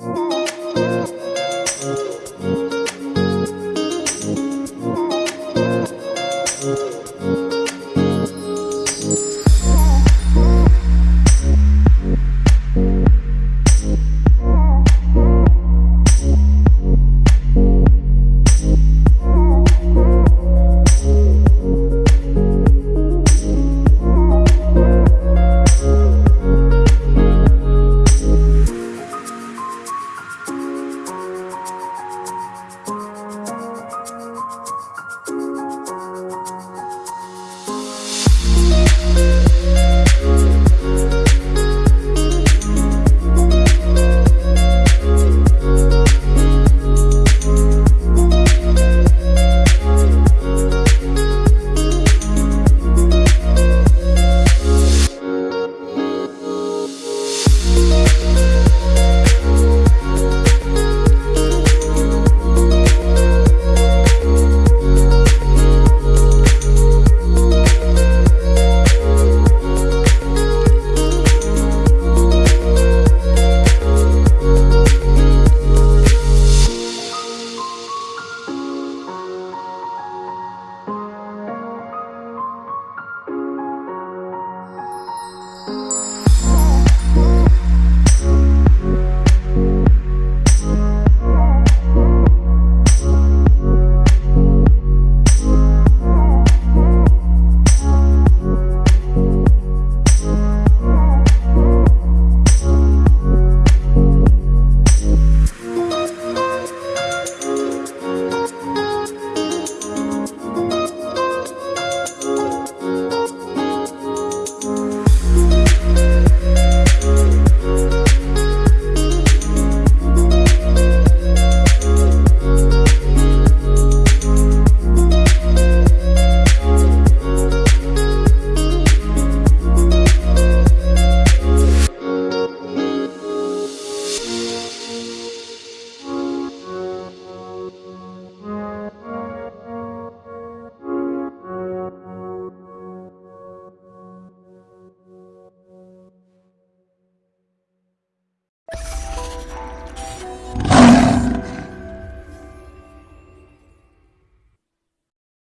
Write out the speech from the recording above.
Bye. Bye.